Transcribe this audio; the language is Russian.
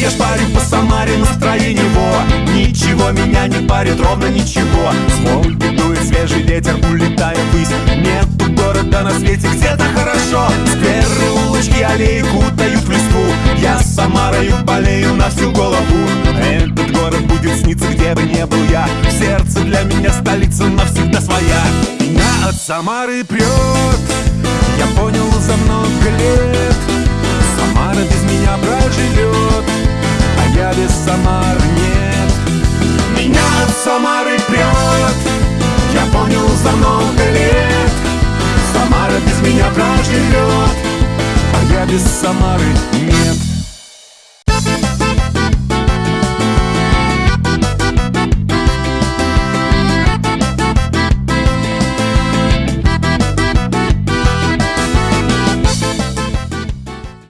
Я шпарю по Самаре настроение во Ничего меня не парит, ровно ничего. Смолки дует свежий ветер, улетая ввысь. Нету города на свете, где-то хорошо. Скверы, улочки, аллеи кутают в листву Я с Самарою болею на всю голову. Этот город будет сниться, где бы не был я. В сердце для меня столица навсегда своя. Меня от Самары прет Самары нет. Меня от Самары прет Я понял за много лет. Самара без меня проживет А я без Самары